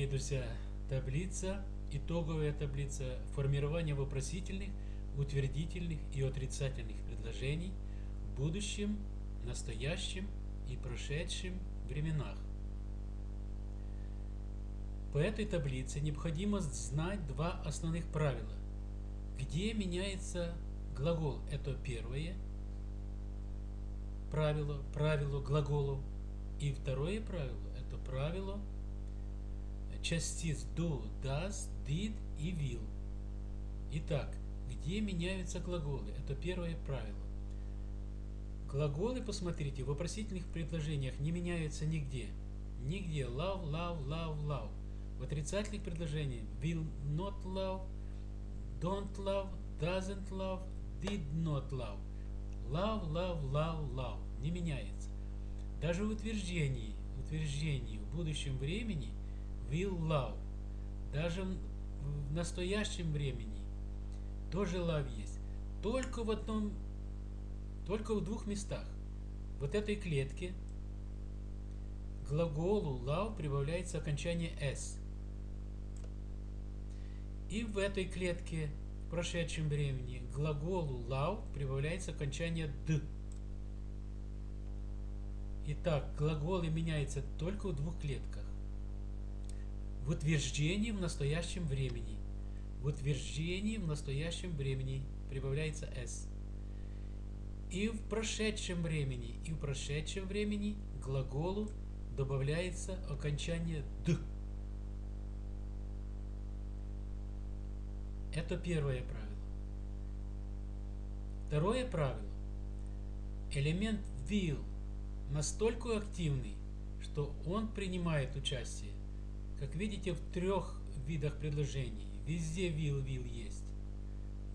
дорогие друзья, таблица, итоговая таблица формирования вопросительных, утвердительных и отрицательных предложений в будущем, настоящем и прошедшем временах. По этой таблице необходимо знать два основных правила. Где меняется глагол, это первое правило, правило глаголу. И второе правило, это правило частиц do, does, did и will. Итак, где меняются глаголы? Это первое правило. Глаголы, посмотрите, в вопросительных предложениях не меняются нигде. Нигде. Love, love, love, love. В отрицательных предложениях will not love, don't love, doesn't love, did not love. Love, love, love, love. Не меняется. Даже в утверждении, утверждении в будущем времени will love. Даже в настоящем времени тоже love есть. Только в одном, только в двух местах. Вот этой клетке глаголу love прибавляется окончание s. И в этой клетке в прошедшем времени глаголу love прибавляется окончание d. Итак, глаголы меняются только в двух клетках. В утверждении в настоящем времени. В утверждении в настоящем времени прибавляется s. И в прошедшем времени, и в прошедшем времени глаголу добавляется окончание д. Это первое правило. Второе правило. Элемент will настолько активный, что он принимает участие, как видите, в трех видах предложений. Везде will, will есть.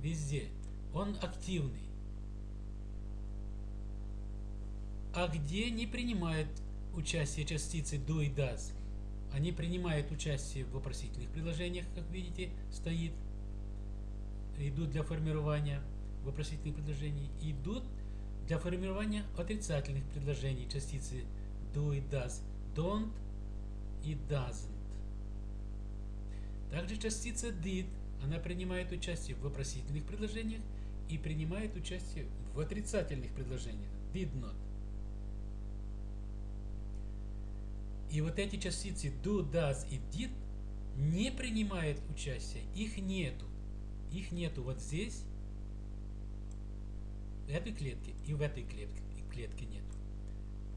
Везде. Он активный. А где не принимает участие частицы do и does? Они принимают участие в вопросительных предложениях, как видите, стоит идут для формирования вопросительных предложений, идут для формирования отрицательных предложений частицы do и does, don't и doesn't. Также частица did, она принимает участие в вопросительных предложениях и принимает участие в отрицательных предложениях, did not. И вот эти частицы do, does и did не принимают участие, их нету. Их нету вот здесь, в этой клетке и в этой клетке, клетке нету.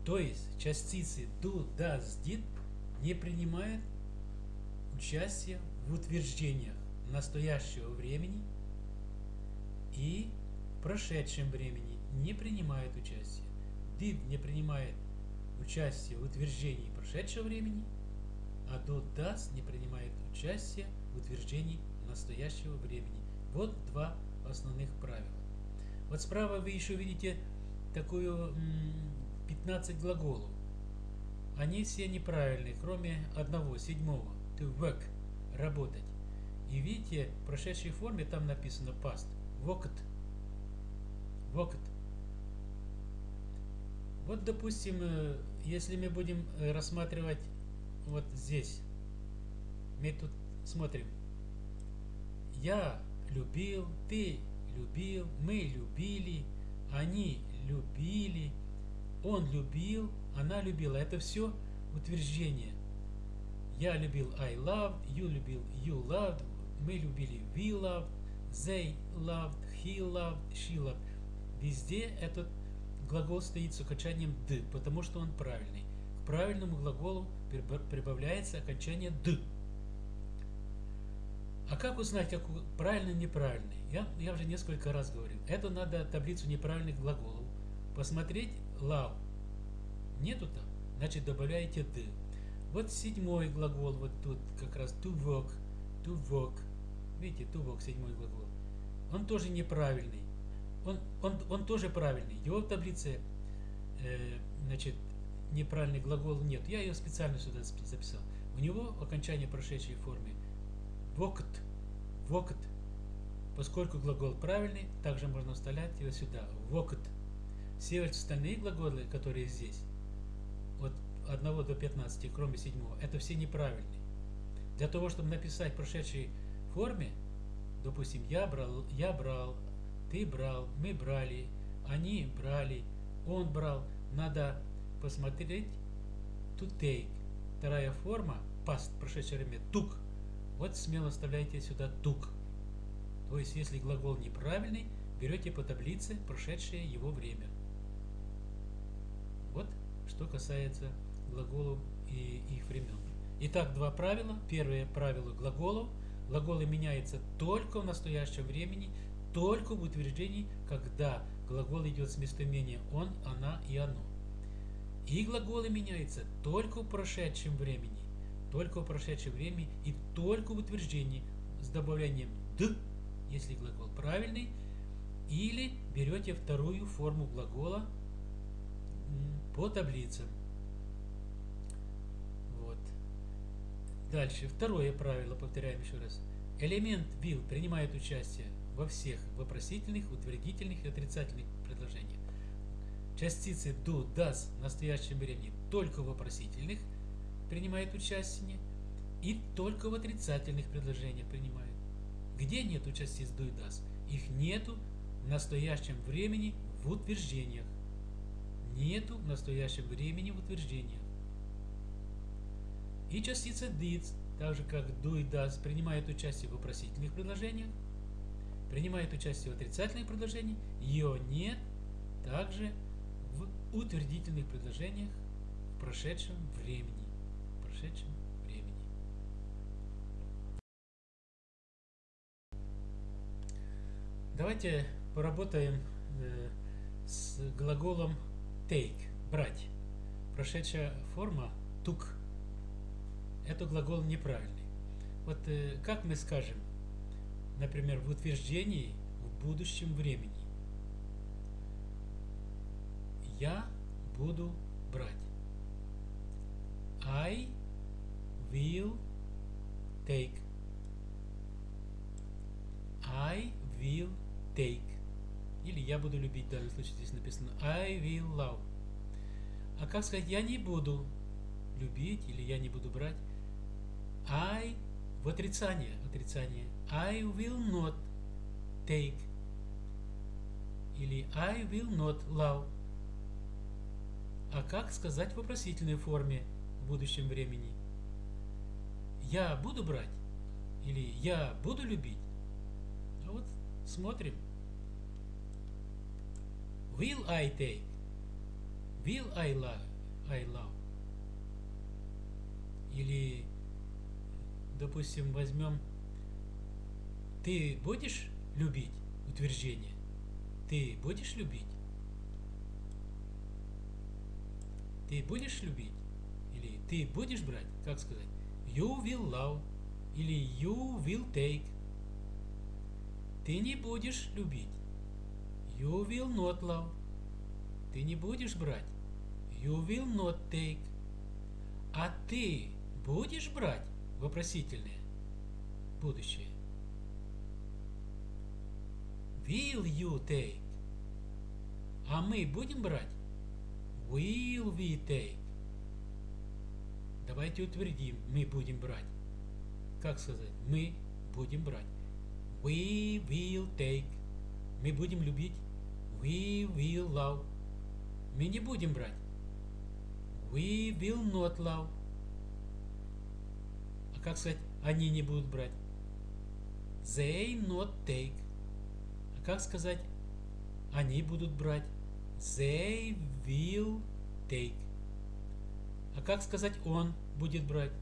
То есть частицы do, does, did не принимают участие в утверждениях настоящего времени и прошедшем времени не принимает участие. Did не принимает участие в утверждении прошедшего времени, а do, does не принимает участие в утверждении настоящего времени. Вот два основных правила. Вот справа вы еще видите такую 15 глаголов. Они все неправильные, кроме одного, седьмого. To work, работать. И видите, в прошедшей форме там написано past. Worked. Worked. Вот, допустим, э, если мы будем э, рассматривать вот здесь, мы тут смотрим я любил, ты любил, мы любили, они любили, он любил, она любила. Это все утверждение. Я любил, I loved, you любил, you loved, мы любили, we loved, they loved, he loved, she loved. Везде этот глагол стоит с окончанием «д», потому что он правильный. К правильному глаголу прибавляется окончание «д». А как узнать, как правильный неправильный? Я, я уже несколько раз говорил. Это надо таблицу неправильных глаголов. Посмотреть love. Нету там? Значит, добавляете d. Вот седьмой глагол, вот тут как раз to work, to work. Видите, to work, седьмой глагол. Он тоже неправильный. Он, он, он тоже правильный. Его в таблице, э, значит, неправильный глагол нет. Я ее специально сюда записал. У него окончание прошедшей форме Вокт. Вокт. Поскольку глагол правильный, также можно вставлять его сюда. Вокт. Все остальные глаголы, которые здесь, 1 до 15, кроме 7, это все неправильные. Для того, чтобы написать в прошедшей форме, допустим, я брал, я брал, ты брал, мы брали, они брали, он брал, надо посмотреть to take. Вторая форма, past, прошедшее время, took. Вот смело вставляйте сюда took. То есть, если глагол неправильный, берете по таблице прошедшее его время. Вот что касается глаголов и их времен. Итак, два правила. Первое правило глаголов. Глаголы меняются только в настоящем времени, только в утверждении, когда глагол идет с местоимения он, она и оно. И глаголы меняются только в прошедшем времени, только в прошедшем времени и только в утверждении с добавлением «д», если глагол правильный, или берете вторую форму глагола по таблицам. Дальше. Второе правило, повторяем еще раз. Элемент will принимает участие во всех вопросительных, утвердительных и отрицательных предложениях. Частицы do, does в настоящем времени только в вопросительных принимает участие и только в отрицательных предложениях принимают. Где нету частиц do и does? Их нету в настоящем времени в утверждениях. Нету в настоящем времени в утверждениях. И частица did, так же как do и does, принимает участие в вопросительных предложениях, принимает участие в отрицательных предложениях, ее нет также в утвердительных предложениях в прошедшем времени. В прошедшем времени. Давайте поработаем э, с глаголом take, брать. Прошедшая форма took. Это глагол неправильный. Вот э, как мы скажем, например, в утверждении в будущем времени. Я буду брать. I will take. I will take. Или я буду любить, в данном случае здесь написано I will love. А как сказать, я не буду любить или я не буду брать? I в отрицание, отрицание. I will not take. Или I will not love. А как сказать в вопросительной форме в будущем времени? Я буду брать? Или я буду любить? А вот смотрим. Will I take? Will I love? I love? Или, допустим, возьмем ты будешь любить? Утверждение. Ты будешь любить? Ты будешь любить? Или ты будешь брать? Как сказать? You will love. Или you will take. Ты не будешь любить. You will not love. Ты не будешь брать. You will not take. А ты будешь брать? Вопросительное. Будущее. Will you take? А мы будем брать? Will we take? Давайте утвердим. Мы будем брать. Как сказать? Мы будем брать. We will take. Мы будем любить. We will love. Мы не будем брать. We will not love. А как сказать, они не будут брать? They not take. А как сказать, они будут брать? They will take. А как сказать, он будет брать?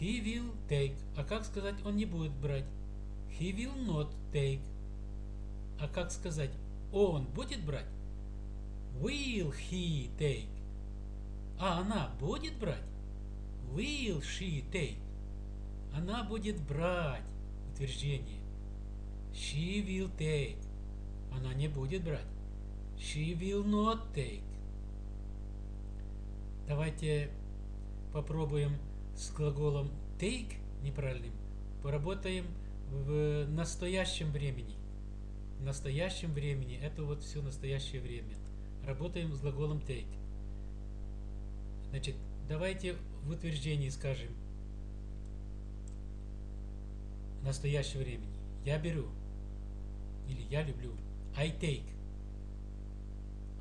He will take. А как сказать, он не будет брать? He will not take. А как сказать, он будет брать? Will he take? А она будет брать? Will she take? Она будет брать. Утверждение. She will take. Она не будет брать. She will not take. Давайте попробуем с глаголом take неправильным. Поработаем в настоящем времени. В настоящем времени. Это вот все настоящее время. Работаем с глаголом take. Значит, давайте в утверждении скажем настоящего времени. Я беру. Или я люблю. I take.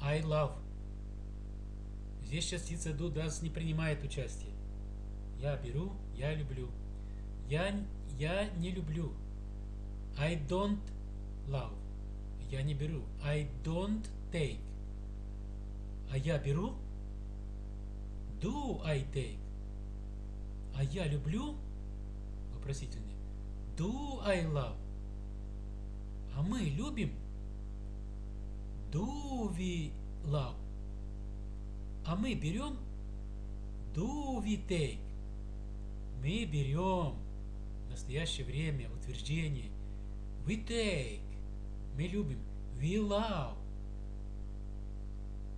I love. Здесь частица do does не принимает участие. Я беру, я люблю. Я, я не люблю. I don't love. Я не беру. I don't take. А я беру? Do I take? А я люблю? Вопросительный. Do I love? А мы любим? Do we love? А мы берем? Do we take? Мы берем. настоящее время утверждение. We take. Мы любим. We love.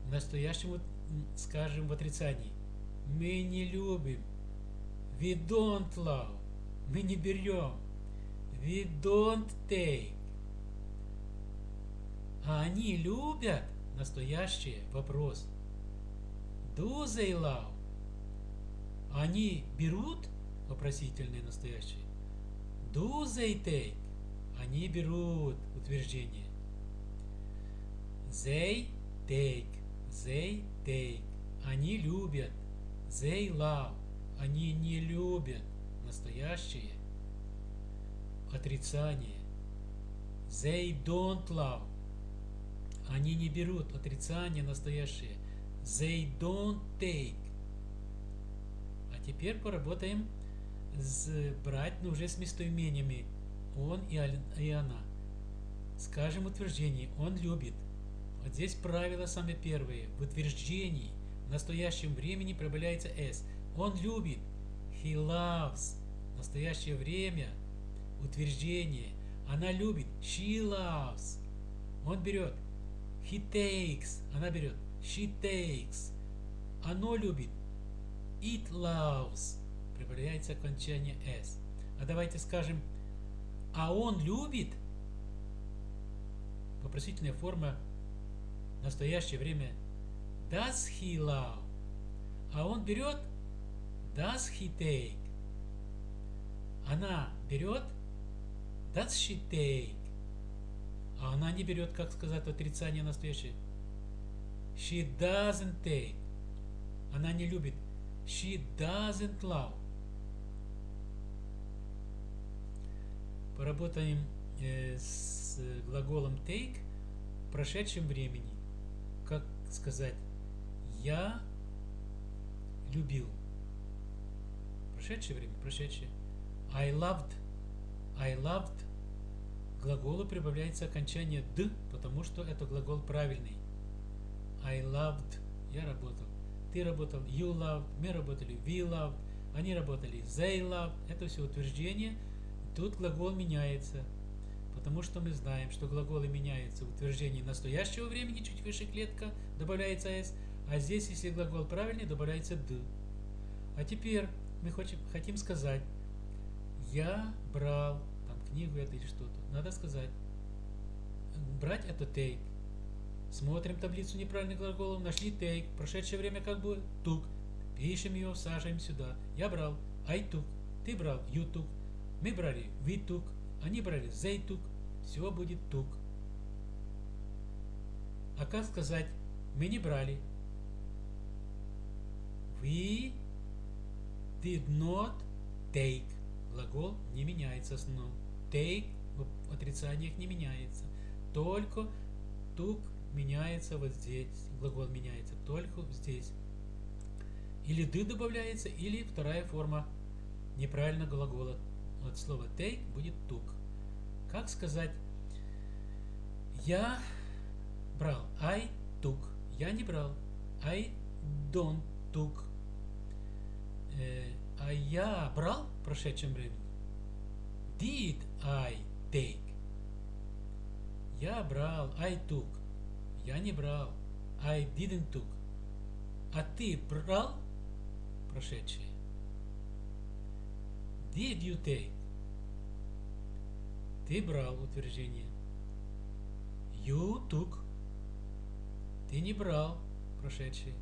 В настоящем скажем в отрицании. Мы не любим. We don't love. Мы не берем. We don't take. А они любят настоящее вопрос. Do they love? Они берут вопросительное настоящее. Do they take? Они берут утверждение. They take. They take. Они любят. They love. Они не любят. Настоящее. Отрицание. They don't love. Они не берут. Отрицание настоящее. They don't take. А теперь поработаем с брать, но уже с местоимениями. Он и, она. Скажем утверждение. Он любит. Вот здесь правило самое первое. В утверждении в настоящем времени прибавляется s. Он любит. He loves. Настоящее время. Утверждение. Она любит. She loves. Он берет. He takes. Она берет. She takes. Оно любит. It loves. Прибавляется окончание s. А давайте скажем, а он любит. Вопросительная форма настоящее время Does he love? А он берет Does he take? Она берет Does she take? А она не берет, как сказать, отрицание настоящее. She doesn't take. Она не любит. She doesn't love. Поработаем э, с глаголом take в прошедшем времени. Как сказать? Я любил. Прошедшее время, прошедшее. I loved. I loved. Глаголу прибавляется окончание д, потому что это глагол правильный. I loved. Я работал. Ты работал. You loved. Мы работали. We loved. Они работали. They loved. Это все утверждение. Тут глагол меняется. Потому что мы знаем, что глаголы меняются в утверждении настоящего времени, чуть выше клетка, добавляется s, а здесь, если глагол правильный, добавляется д. А теперь мы хотим, хотим сказать, я брал там книгу это или что-то. Надо сказать, брать это take. Смотрим таблицу неправильных глаголов, нашли take, прошедшее время как бы took. Пишем ее, сажаем сюда. Я брал, I took. Ты брал, you took. Мы брали, we took. Они брали, they took. Все будет took. А как сказать, мы не брали, We did not take. Глагол не меняется основном. Take в отрицаниях не меняется. Только took меняется вот здесь. Глагол меняется только здесь. Или ды добавляется, или вторая форма неправильно глагола. От слова take будет took. Как сказать я брал. I took. Я не брал. I don't took. Э, а я брал в прошедшем времени? Did I take? Я брал, I took. Я не брал, I didn't took. А ты брал прошедшее? Did you take? Ты брал утверждение. You took. Ты не брал прошедшее.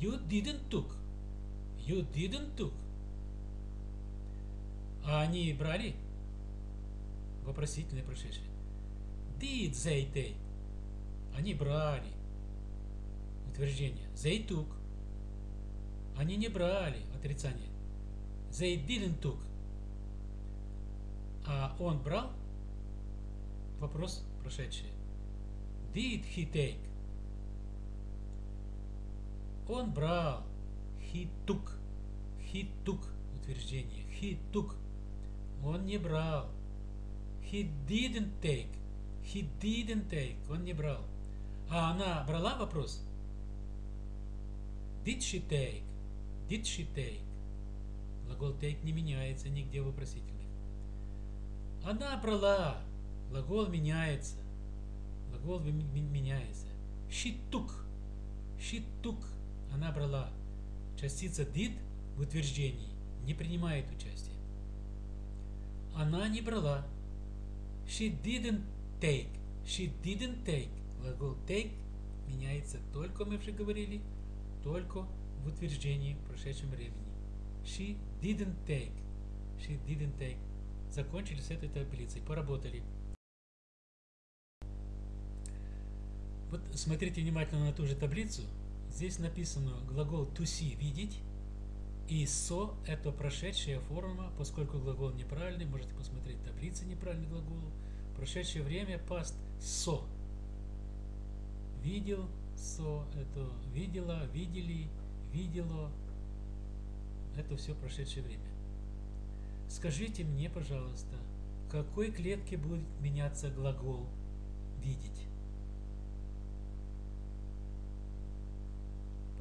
You didn't took. You didn't took. А они брали? вопросительное прошедшее. Did they take? Они брали. Утверждение. They took. Они не брали. Отрицание. They didn't took. А он брал? Вопрос прошедший. Did he take? Он брал. He took. Утверждение. He took. Он не брал. He didn't take. He didn't take. Он не брал. А она брала вопрос? Did she take? Did she take? Глагол take не меняется нигде в вопросительных. Она брала. Глагол меняется. Глагол меняется. She took. She took. Она брала. Частица did в утверждении не принимает участие. Она не брала. She didn't take. She didn't take. Глагол take меняется только, мы уже говорили, только в утверждении в прошедшем времени. She didn't take. She didn't take. Закончили с этой таблицей, поработали. Вот смотрите внимательно на ту же таблицу. Здесь написано глагол to see – видеть. И so – это прошедшая форма, поскольку глагол неправильный, можете посмотреть таблицы неправильный глагол. Прошедшее время past so. Видел, so – это видела, видели, видело. Это все прошедшее время. Скажите мне, пожалуйста, в какой клетке будет меняться глагол видеть?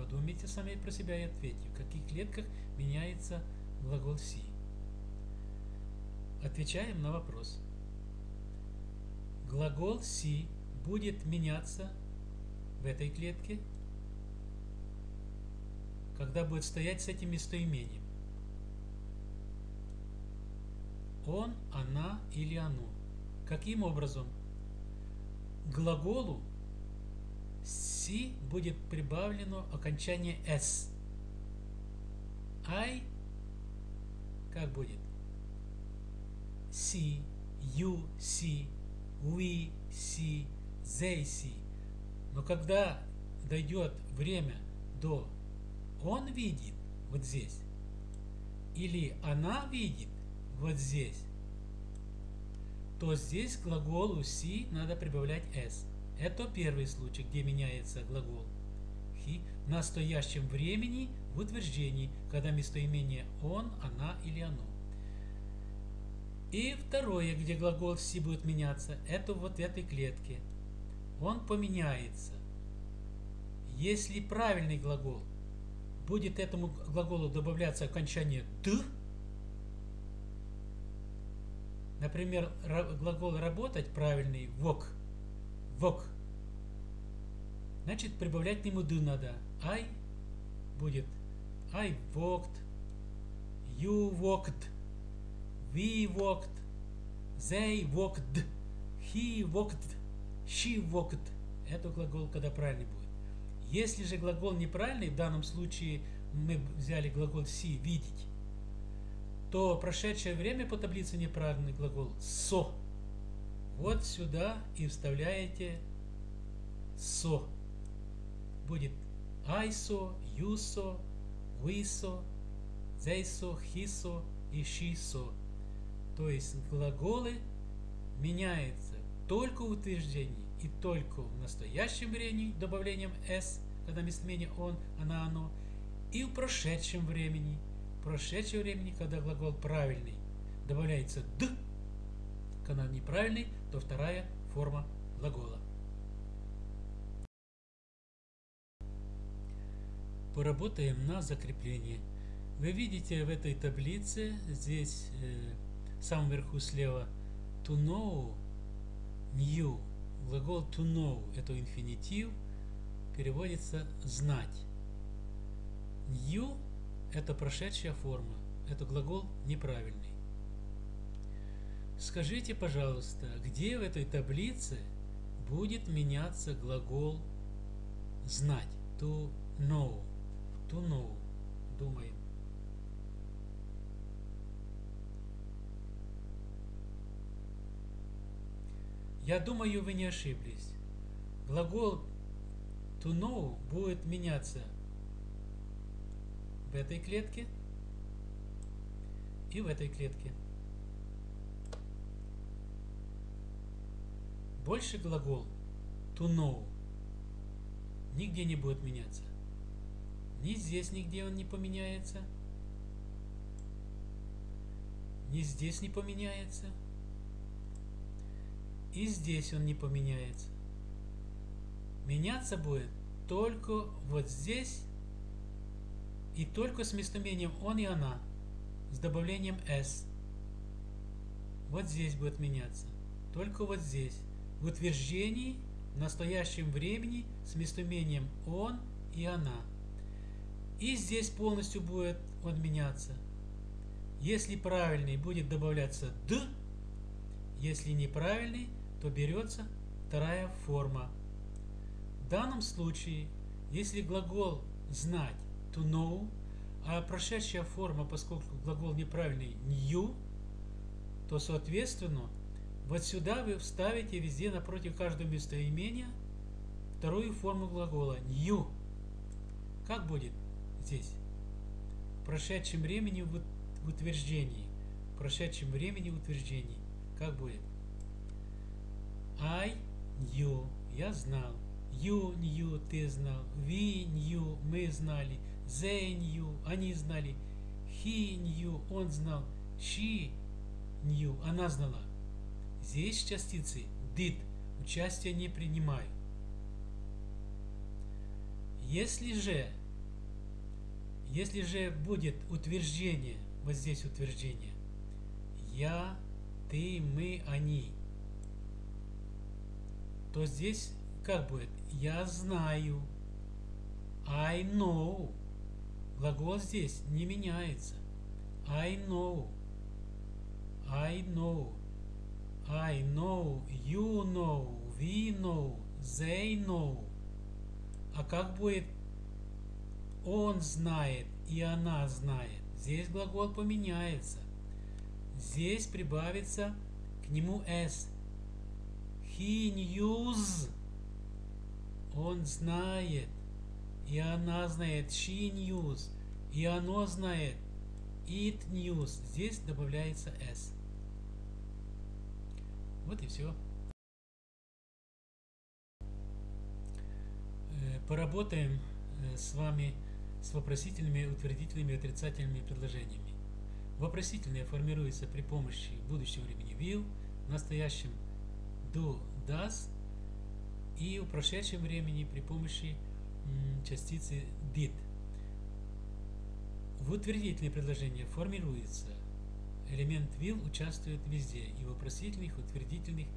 Подумайте сами про себя и ответьте, в каких клетках меняется глагол see. Отвечаем на вопрос. Глагол see будет меняться в этой клетке, когда будет стоять с этим местоимением. Он, она или оно. Каким образом? Глаголу C будет прибавлено окончание S. I как будет? See, you see, we see, they see. Но когда дойдет время до он видит вот здесь, или она видит вот здесь, то здесь к глаголу see надо прибавлять s. Это первый случай, где меняется глагол he в настоящем времени в утверждении, когда местоимение он, она или оно. И второе, где глагол си будет меняться, это вот в этой клетке. Он поменяется. Если правильный глагол будет этому глаголу добавляться окончание «д», например, глагол «работать» правильный «вок», «вок», Значит, прибавлять к нему do надо. I будет I walked, you walked, we walked, they walked, he walked, she walked. Это глагол, когда правильный будет. Если же глагол неправильный, в данном случае мы взяли глагол see, видеть, то прошедшее время по таблице неправильный глагол so. Вот сюда и вставляете so будет saw, they saw, he saw и saw. То есть глаголы меняются только в утверждении и только в настоящем времени добавлением s, когда местоимение он, она, оно, и в прошедшем времени. В прошедшем времени, когда глагол правильный, добавляется д, когда неправильный, то вторая форма глагола. поработаем на закрепление. Вы видите в этой таблице, здесь э, самом верху слева, to know, new. Глагол to know – это инфинитив, переводится знать. New – это прошедшая форма, это глагол неправильный. Скажите, пожалуйста, где в этой таблице будет меняться глагол знать, to know? to know. Думаем. Я думаю, вы не ошиблись. Глагол to know будет меняться в этой клетке и в этой клетке. Больше глагол to know нигде не будет меняться. Ни здесь нигде он не поменяется. Ни здесь не поменяется. И здесь он не поменяется. Меняться будет только вот здесь и только с местоимением он и она с добавлением s. Вот здесь будет меняться. Только вот здесь. В утверждении в настоящем времени с местоимением он и она. И здесь полностью будет он меняться. Если правильный будет добавляться д, если неправильный, то берется вторая форма. В данном случае, если глагол знать to know, а прошедшая форма, поскольку глагол неправильный knew, то соответственно вот сюда вы вставите везде напротив каждого местоимения вторую форму глагола new. Как будет здесь? В прошедшем времени в утверждении. В прошедшем времени в утверждении. Как будет? I knew. Я знал. You knew. Ты знал. We knew. Мы знали. They knew. Они знали. He knew. Он знал. She knew. Она знала. Здесь частицы did участия не принимают. Если же, если же будет утверждение, вот здесь утверждение, я, ты, мы, они, то здесь как будет? Я знаю. I know. Глагол здесь не меняется. I know. I know. I know, you know, we know, they know. А как будет он знает и она знает? Здесь глагол поменяется. Здесь прибавится к нему s. He knows. Он знает. И она знает. She knows. И оно знает. It knows. Здесь добавляется s. Вот и все. Э, поработаем э, с вами с вопросительными, утвердительными отрицательными предложениями. Вопросительные формируются при помощи будущего времени will, в настоящем do, does и в прошедшем времени при помощи частицы did. В утвердительные предложения формируется элемент will участвует везде, и вопросительных, утвердительных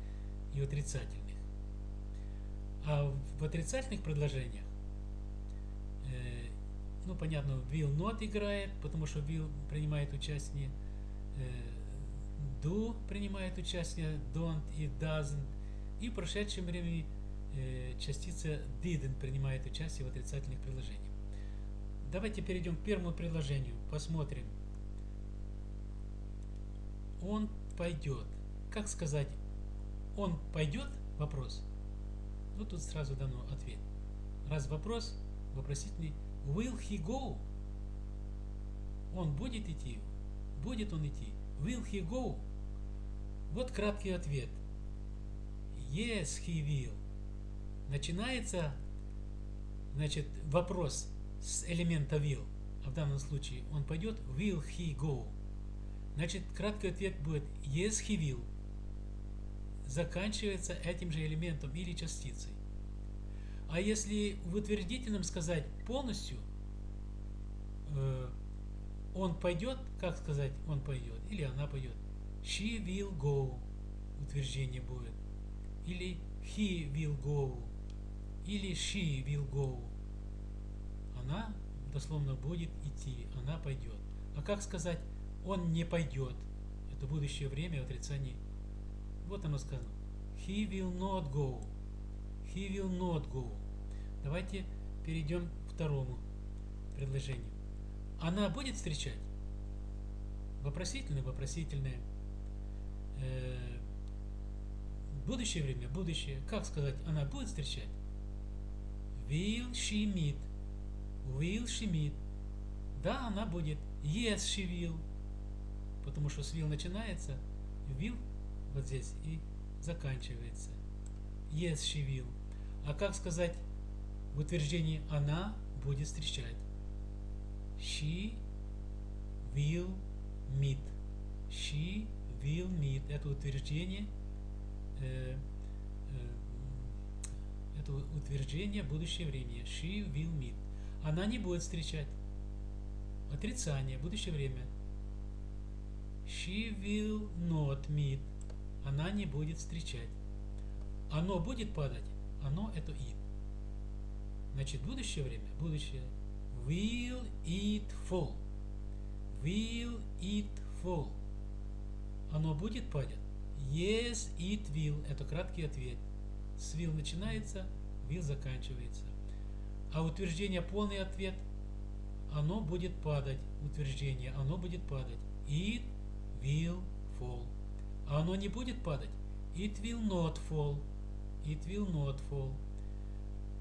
и отрицательных. А в отрицательных предложениях, э, ну, понятно, will not играет, потому что will принимает участие, э, do принимает участие, don't и doesn't, и в прошедшем времени э, частица didn't принимает участие в отрицательных предложениях. Давайте перейдем к первому предложению, посмотрим, он пойдет. Как сказать, он пойдет? Вопрос. Ну, тут сразу дано ответ. Раз вопрос, вопросительный, will he go? Он будет идти? Будет он идти? Will he go? Вот краткий ответ. Yes, he will. Начинается, значит, вопрос с элемента will. А в данном случае он пойдет, will he go? Значит, краткий ответ будет yes he will. Заканчивается этим же элементом или частицей. А если в утвердительном сказать полностью, э, он пойдет, как сказать, он пойдет, или она пойдет. She will go, утверждение будет. Или he will go, или she will go. Она дословно будет идти, она пойдет. А как сказать он не пойдет. Это будущее время отрицания. Вот оно сказано. He will not go. He will not go. Давайте перейдем к второму предложению. Она будет встречать? Вопросительное, вопросительное. Э, Будущее время, будущее. Как сказать, она будет встречать? Will she meet? Will she meet? Да, она будет. Yes, she will. Потому что с will начинается, will вот здесь и заканчивается. Yes, she will. А как сказать в утверждении она будет встречать? She will meet. She will meet. Это утверждение э, э, это утверждение будущее время. She will meet. Она не будет встречать. Отрицание, будущее время. She will not meet. Она не будет встречать. Оно будет падать. Оно это it. Значит, будущее время, будущее. Will it fall? Will it fall? Оно будет падать? Yes, it will. Это краткий ответ. С will начинается, will заканчивается. А утверждение полный ответ. Оно будет падать. Утверждение. Оно будет падать. It will fall. А оно не будет падать. It will not fall. It will not fall.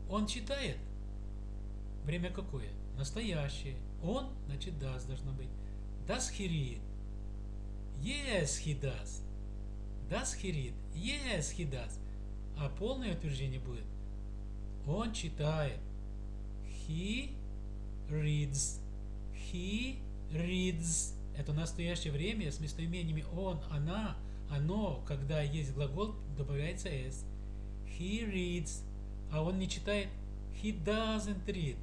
Он читает. Время какое? Настоящее. Он, значит, does должно быть. Does he read? Yes, he does. Does he read? Yes, he does. А полное утверждение будет. Он читает. He reads. He reads. Это настоящее время с местоимениями он, она, оно. Когда есть глагол, добавляется s. He reads. А он не читает. He doesn't read.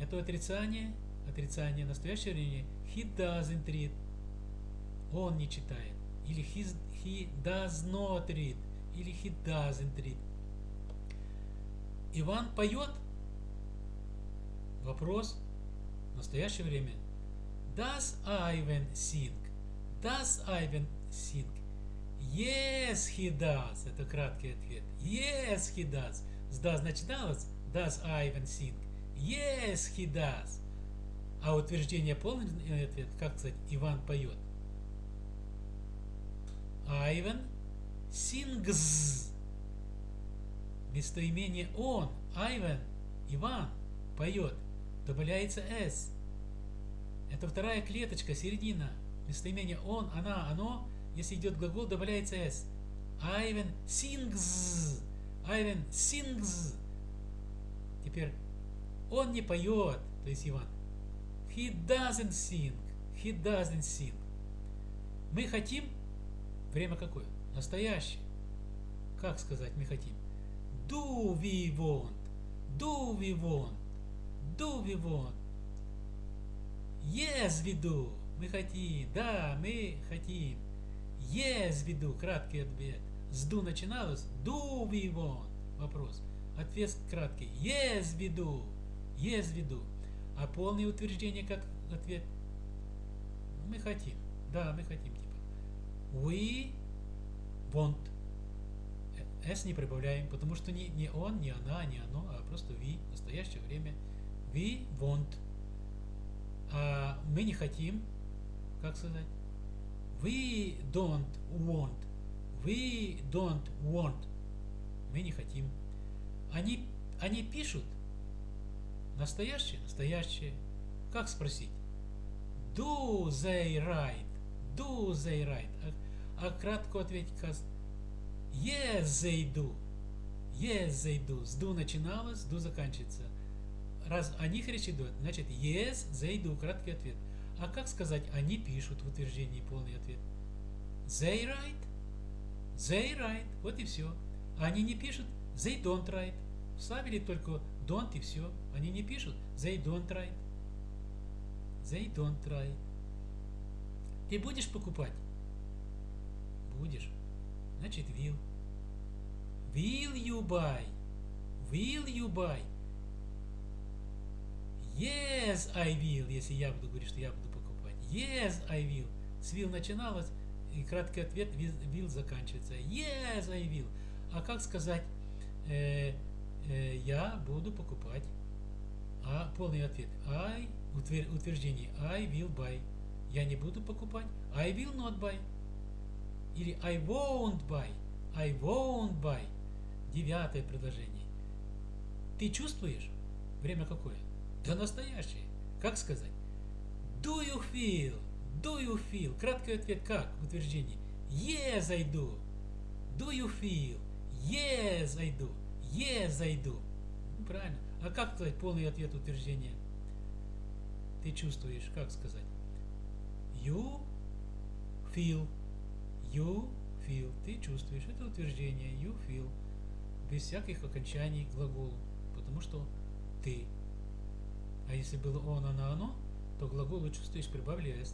Это отрицание. Отрицание настоящее время. He doesn't read. Он не читает. Или he, he does not read. Или he doesn't read. Иван поет. Вопрос. Настоящее время. Does Ivan sing? Does Ivan sing? Yes, he does. Это краткий ответ. Yes, he does. С does начиналось. Does Ivan sing? Yes, he does. А утверждение полный ответ, как сказать, Иван поет. Ivan sings. Местоимение он, Ivan, Иван, поет. Добавляется s. Это вторая клеточка, середина. Местоимение он, она, оно. Если идет глагол, добавляется s. Ivan sings. Ivan sings. Теперь он не поет, то есть Иван. He doesn't sing. He doesn't sing. Мы хотим время какое? Настоящее. Как сказать мы хотим? Do we want? Do we want? Do we want? Yes, do. Мы хотим. Да, мы хотим. Yes, do. Краткий ответ. С do начиналось. Do we want? Вопрос. Ответ краткий. Yes, do. Yes, do. А полное утверждение как ответ? Мы хотим. Да, мы хотим. Типа. We want. S не прибавляем, потому что не, не он, не она, не оно, а просто we, в настоящее время. We want. А мы не хотим, как сказать? We don't want. We don't want. Мы не хотим. Они, они пишут настоящее, настоящее. Как спросить? Do they write? Do they write? А, а кратко ответить Yes, they do. Yes, they do. С do начиналось, do заканчивается. Раз о них речь идет, значит yes, they do. Краткий ответ. А как сказать они пишут в утверждении полный ответ? They write. They write. Вот и все. Они не пишут. They don't write. Вставили только don't и все. Они не пишут. They don't write. They don't write. Ты будешь покупать? Будешь. Значит, will. Will you buy? Will you buy? Yes, I will. Если я буду говорить, что я буду покупать. Yes, I will. С will начиналось, и краткий ответ will заканчивается. Yes, I will. А как сказать, э, э, я буду покупать? А полный ответ. I, утверждение. I will buy. Я не буду покупать. I will not buy. Или I won't buy. I won't buy. Девятое предложение. Ты чувствуешь? Время какое? Да настоящее. Как сказать? Do you feel? Do you feel? Краткий ответ как в утверждении? Yes, I do. Do you feel? Yes, I do. Yes, I do. Правильно. А как сказать полный ответ утверждения? Ты чувствуешь, как сказать? You feel. You feel. Ты чувствуешь. Это утверждение. You feel. Без всяких окончаний глаголу. Потому что ты. А если было он, она, оно, то глаголу чувствуешь прибавляешь.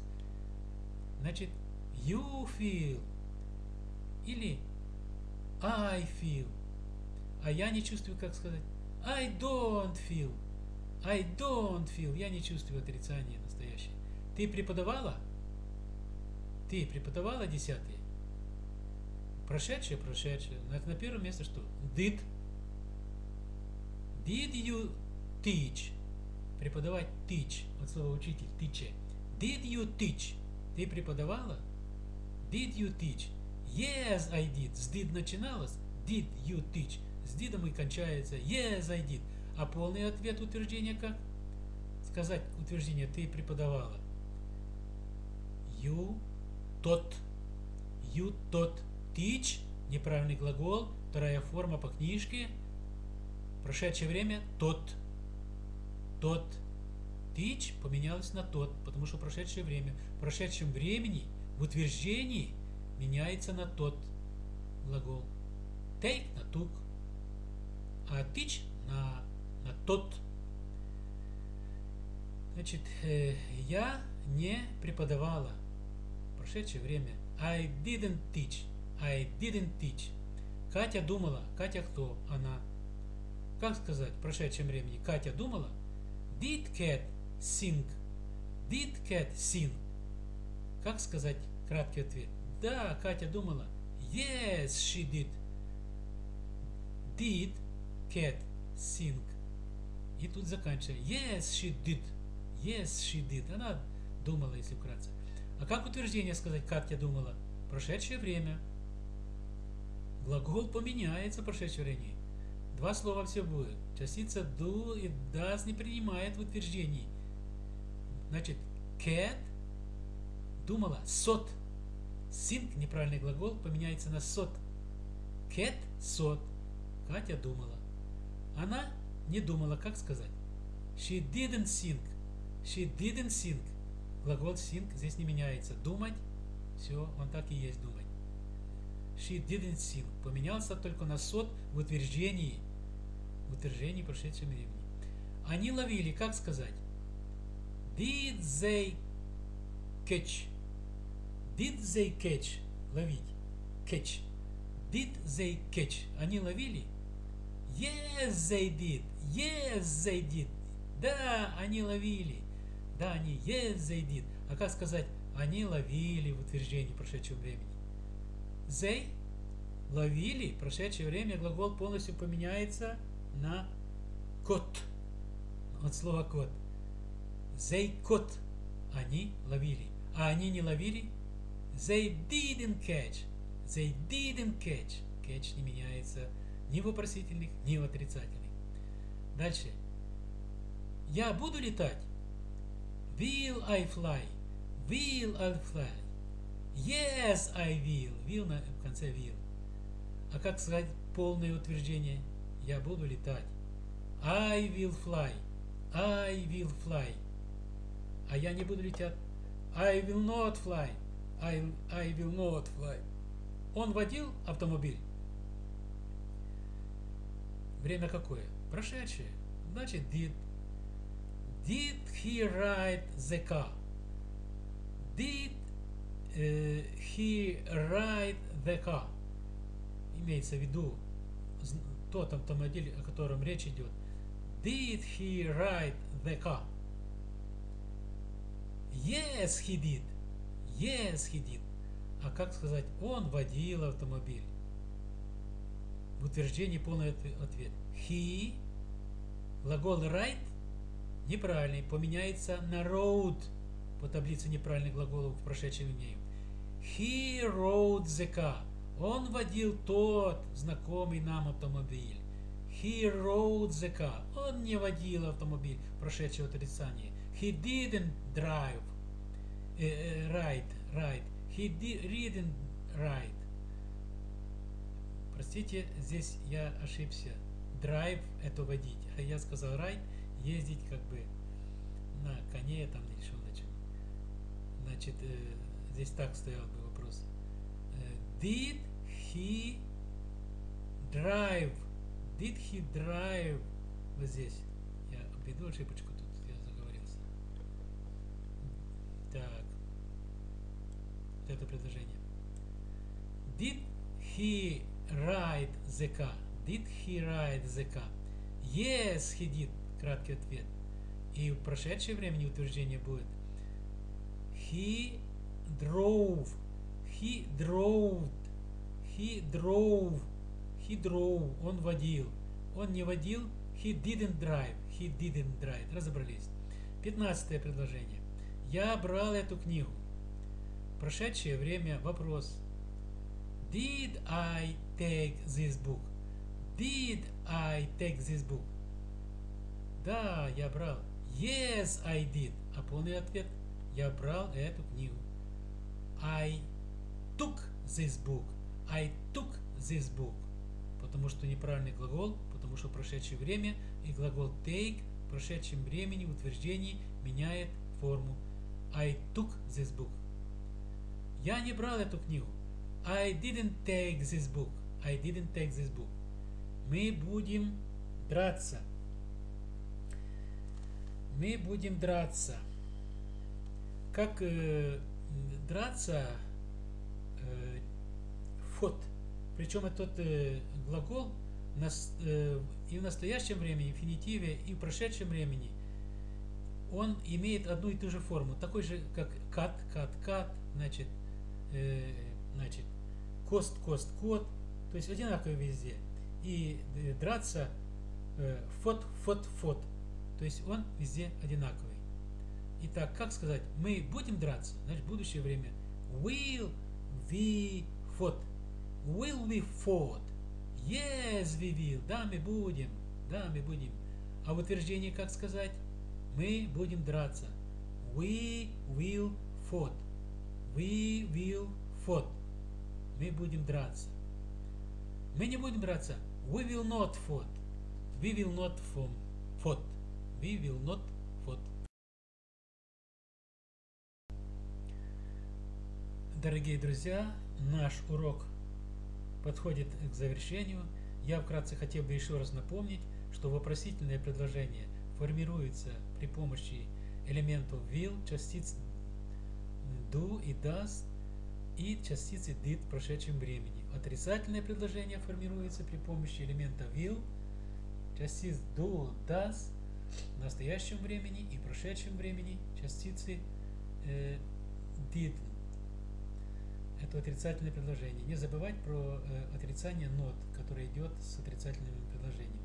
Значит, you feel. Или I feel. А я не чувствую, как сказать. I don't feel. I don't feel. Я не чувствую отрицания настоящее. Ты преподавала? Ты преподавала десятые? Прошедшее, прошедшее. На, на первом месте что? Did. Did you teach? Преподавать teach. От слова учитель. Teach. Did you teach? Ты преподавала? Did you teach? Yes, I did. С did начиналось. Did you teach? С did и кончается. Yes, I did. А полный ответ утверждения как? Сказать утверждение ты преподавала. You taught. You taught. Teach. Неправильный глагол. Вторая форма по книжке. Прошедшее время тот. Тот. Teach поменялось на тот, потому что прошедшее время. В прошедшем времени в утверждении меняется на тот глагол. Take на тук, а teach на, на тот. Значит, э, я не преподавала. Прошедшее время. I didn't teach. I didn't teach. Катя думала. Катя кто? Она. Как сказать в прошедшем времени? Катя думала? Did cat sing? Did cat sing? Как сказать краткий ответ? Да, Катя думала. Yes, she did. Did cat sing? И тут заканчивается. Yes, she did. Yes, she did. Она думала, если вкратце. А как утверждение сказать, Катя думала? Прошедшее время. Глагол поменяется в прошедшее время. Два слова все будет. Частица do и does не принимает в утверждении. Значит, cat думала, сот. Think, неправильный глагол, поменяется на сот. Cat, сот. Катя думала. Она не думала, как сказать. She didn't think. She didn't think. Глагол think здесь не меняется. Думать, все, он так и есть думать. She didn't think. Поменялся только на сот в утверждении. В утверждении прошедшем времени. Они ловили, как сказать? Did they catch? Did they catch? Ловить. Catch. Did they catch? Они ловили? Yes, they did. Yes, they did. Да, они ловили. Да, они yes, they did. А как сказать, они ловили в утверждении прошедшего времени? They ловили, прошедшее время глагол полностью поменяется на кот. От слова кот. They caught. Они ловили. А они не ловили? They didn't catch. They didn't catch. Catch не меняется ни в вопросительных, ни в отрицательных. Дальше. Я буду летать. Will I fly? Will I fly? Yes, I will. Will на в конце will. А как сказать полное утверждение? Я буду летать. I will fly. I will fly. А я не буду летать. I will not fly. I, I will not fly. Он водил автомобиль. Время какое? Прошедшее. Значит, did. Did he ride the car? Did he ride the car? Имеется в виду тот автомобиль, о котором речь идет. Did he ride the car? Yes, he did. Yes, he did. А как сказать, он водил автомобиль? В утверждении полный ответ. He, глагол ride, неправильный, поменяется на road по таблице неправильных глаголов в прошедшем дне. He rode the car. Он водил тот знакомый нам автомобиль. He rode the car. Он не водил автомобиль, прошедшее отрицание. He didn't drive. Uh, uh, ride, ride. He didn't ride. Простите, здесь я ошибся. Drive это водить. А я сказал ride, ездить как бы на коне там или что значит. Значит, э, здесь так стоял бы вопрос. Э, did he drive? Did he drive? Вот здесь. Я обведу ошибочку, тут я заговорился. Так. Вот это предложение. Did he ride the car? Did he ride the car? Yes, he did. Краткий ответ. И в прошедшее время утверждение будет He drove. He drove. He drove. He drove. Он водил. Он не водил. He didn't drive. He didn't drive. Разобрались. Пятнадцатое предложение. Я брал эту книгу. Прошедшее время вопрос. Did I take this book? Did I take this book? Да, я брал. Yes, I did. А полный ответ. Я брал эту книгу. I took this book. I took this book. Потому что неправильный глагол, потому что прошедшее время и глагол take в прошедшем времени в утверждении меняет форму. I took this book. Я не брал эту книгу. I didn't take this book. I didn't take this book. Мы будем драться. Мы будем драться. Как э, драться э, фот. Причем этот э, глагол э, и в настоящем времени, инфинитиве, и в прошедшем времени он имеет одну и ту же форму. Такой же, как кат, кат, кат, значит, э, значит, кост, кост, кот. То есть одинаково везде. И э, драться э, фот, фот, фот. То есть он везде одинаковый. Итак, как сказать, мы будем драться? Значит, будущее время. Will we fought? Will we fought? Yes, we will. Да, мы будем. Да, мы будем. А в утверждении как сказать? Мы будем драться. We will fought. We will fought. Мы будем драться. Мы не будем драться. We will not fought. We will not fought. We will not Дорогие друзья, наш урок подходит к завершению. Я вкратце хотел бы еще раз напомнить, что вопросительное предложение формируется при помощи элементов will, частиц do и does и частицы did в прошедшем времени. Отрицательное предложение формируется при помощи элемента will, частиц do, does в настоящем времени и прошедшем времени частицы э, did это отрицательное предложение. Не забывать про э, отрицание нот, которое идет с отрицательными предложениями.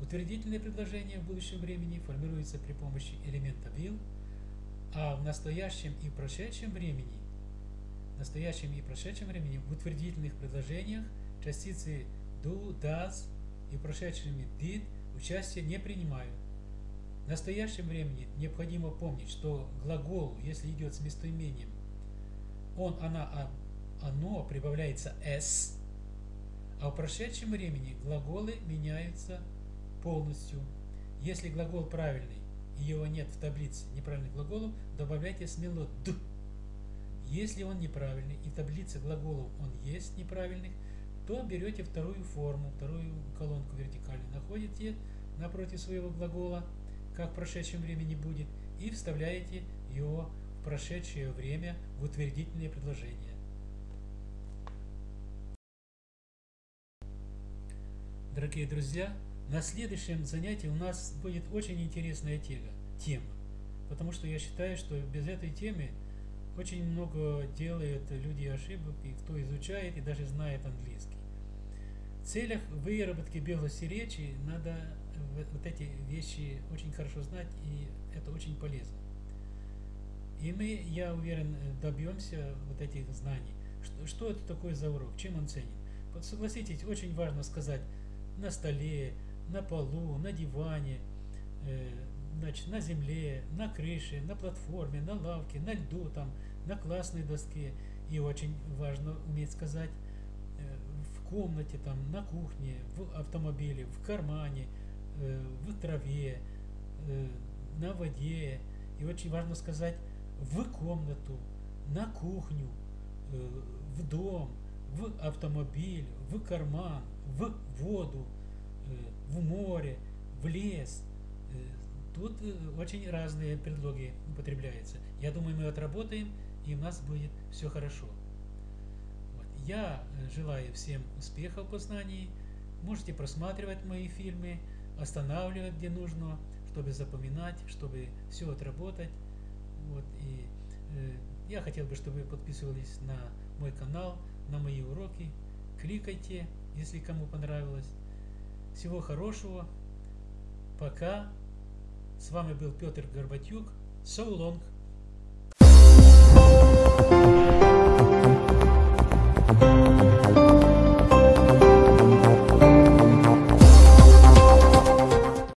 Утвердительное предложение в будущем времени формируется при помощи элемента will, а в настоящем и прошедшем времени, в настоящем и прошедшем времени в утвердительных предложениях частицы do, does и прошедшими did участие не принимают. В настоящем времени необходимо помнить, что глагол, если идет с местоимением, он, она, а оно прибавляется s, а в прошедшем времени глаголы меняются полностью. Если глагол правильный и его нет в таблице неправильных глаголов, добавляйте смело д. Если он неправильный и в таблице глаголов он есть неправильных, то берете вторую форму, вторую колонку вертикально, находите напротив своего глагола, как в прошедшем времени будет, и вставляете его в прошедшее время в утвердительное предложение. Дорогие друзья, на следующем занятии у нас будет очень интересная тема, тема. Потому что я считаю, что без этой темы очень много делают люди ошибок, и кто изучает и даже знает английский. В целях выработки белости речи надо вот эти вещи очень хорошо знать, и это очень полезно. И мы, я уверен, добьемся вот этих знаний. Что, что это такое за урок? Чем он ценен? Вот согласитесь, очень важно сказать на столе, на полу, на диване, э, значит, на земле, на крыше, на платформе, на лавке, на льду, там, на классной доске. И очень важно уметь сказать э, в комнате, там, на кухне, в автомобиле, в кармане, э, в траве, на воде. И очень важно сказать в комнату, на кухню, в дом, в автомобиль, в карман, в воду, э, в море, в лес. Э, тут очень разные предлоги употребляются. Я думаю, мы отработаем, и у нас будет все хорошо. Вот. Я желаю всем успехов в познании. Можете просматривать мои фильмы, останавливать, где нужно, чтобы запоминать, чтобы все отработать. Вот. И э, я хотел бы, чтобы вы подписывались на мой канал, на мои уроки кликайте, если кому понравилось. Всего хорошего. Пока. С вами был Петр Горбатюк. So long.